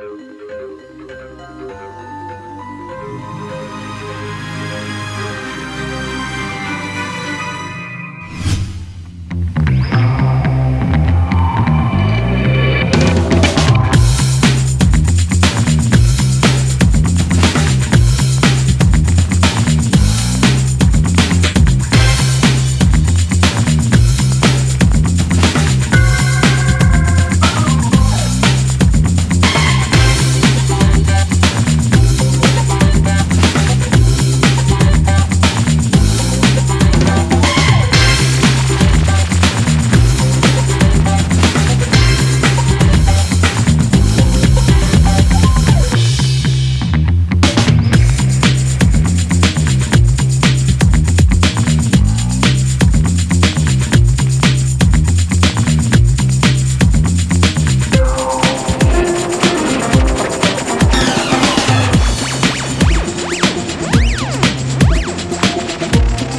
Música